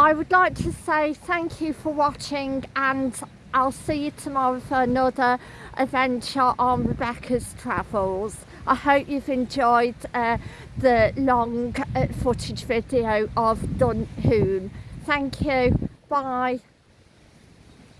I would like to say thank you for watching and I'll see you tomorrow for another adventure on Rebecca's Travels. I hope you've enjoyed uh, the long uh, footage video of Dunhoon. Thank you. Bye.